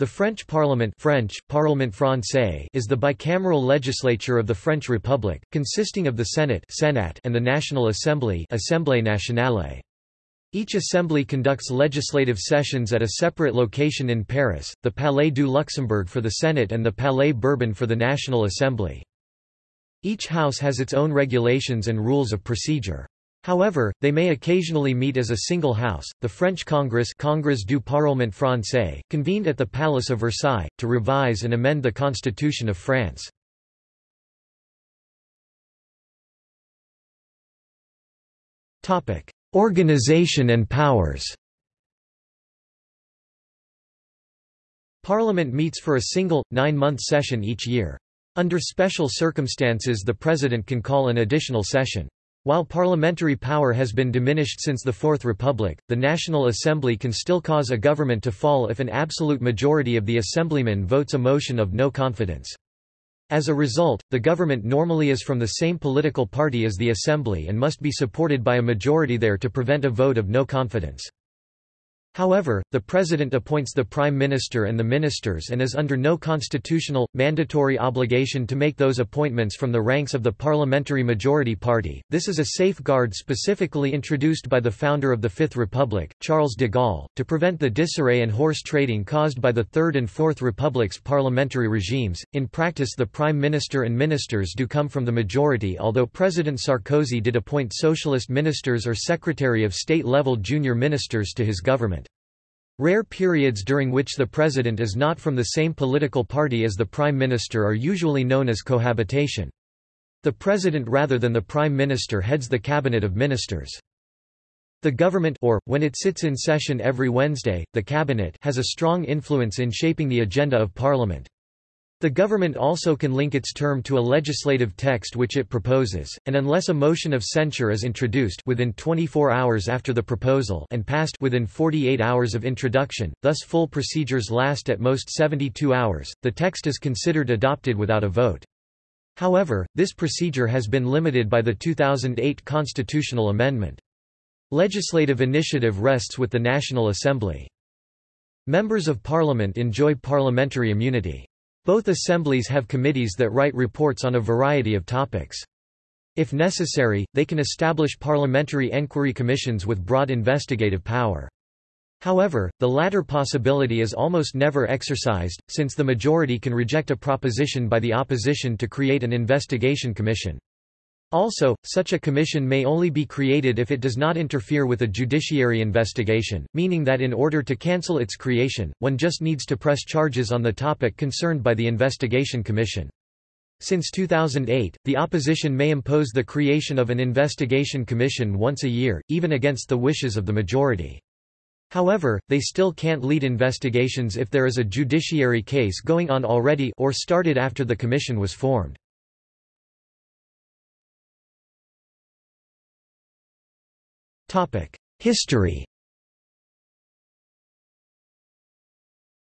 The French Parliament French, Parlement français is the bicameral legislature of the French Republic, consisting of the Senate Senat and the National Assembly Assemblée nationale. Each assembly conducts legislative sessions at a separate location in Paris, the Palais du Luxembourg for the Senate and the Palais Bourbon for the National Assembly. Each house has its own regulations and rules of procedure. However, they may occasionally meet as a single house. The French Congress, Congrès du Parlement français, convened at the Palace of Versailles to revise and amend the Constitution of France. Topic: Organization and powers. Parliament meets for a single, nine-month session each year. Under special circumstances the President can call an additional session. While parliamentary power has been diminished since the Fourth Republic, the National Assembly can still cause a government to fall if an absolute majority of the assemblymen votes a motion of no confidence. As a result, the government normally is from the same political party as the Assembly and must be supported by a majority there to prevent a vote of no confidence. However, the President appoints the Prime Minister and the Ministers and is under no constitutional, mandatory obligation to make those appointments from the ranks of the Parliamentary Majority Party. This is a safeguard specifically introduced by the founder of the Fifth Republic, Charles de Gaulle, to prevent the disarray and horse trading caused by the Third and Fourth Republic's parliamentary regimes. In practice, the Prime Minister and Ministers do come from the majority, although President Sarkozy did appoint socialist ministers or Secretary of State level junior ministers to his government. Rare periods during which the president is not from the same political party as the prime minister are usually known as cohabitation. The president rather than the prime minister heads the cabinet of ministers. The government or, when it sits in session every Wednesday, the cabinet has a strong influence in shaping the agenda of parliament. The government also can link its term to a legislative text which it proposes, and unless a motion of censure is introduced within 24 hours after the proposal and passed within 48 hours of introduction, thus full procedures last at most 72 hours, the text is considered adopted without a vote. However, this procedure has been limited by the 2008 constitutional amendment. Legislative initiative rests with the National Assembly. Members of Parliament enjoy parliamentary immunity. Both assemblies have committees that write reports on a variety of topics. If necessary, they can establish parliamentary enquiry commissions with broad investigative power. However, the latter possibility is almost never exercised, since the majority can reject a proposition by the opposition to create an investigation commission. Also, such a commission may only be created if it does not interfere with a judiciary investigation, meaning that in order to cancel its creation, one just needs to press charges on the topic concerned by the investigation commission. Since 2008, the opposition may impose the creation of an investigation commission once a year, even against the wishes of the majority. However, they still can't lead investigations if there is a judiciary case going on already or started after the commission was formed. History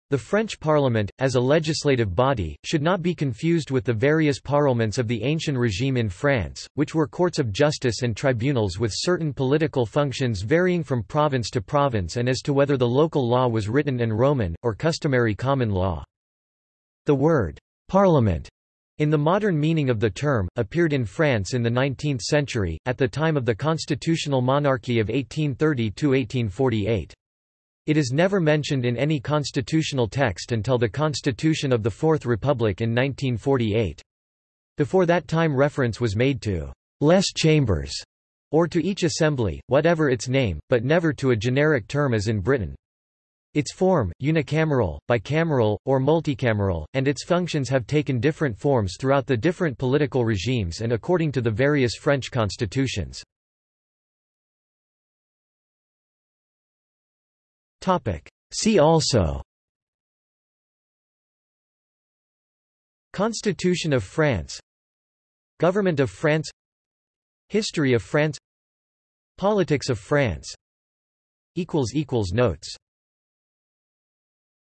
The French Parliament, as a legislative body, should not be confused with the various parlements of the ancient regime in France, which were courts of justice and tribunals with certain political functions varying from province to province and as to whether the local law was written and Roman, or customary common law. The word, parliament, in the modern meaning of the term, appeared in France in the 19th century, at the time of the constitutional monarchy of 1830–1848. It is never mentioned in any constitutional text until the Constitution of the Fourth Republic in 1948. Before that time reference was made to «les chambers» or to each assembly, whatever its name, but never to a generic term as in Britain. Its form, unicameral, bicameral, or multicameral, and its functions have taken different forms throughout the different political regimes and according to the various French constitutions. See also Constitution of France Government of France History of France Politics of France Notes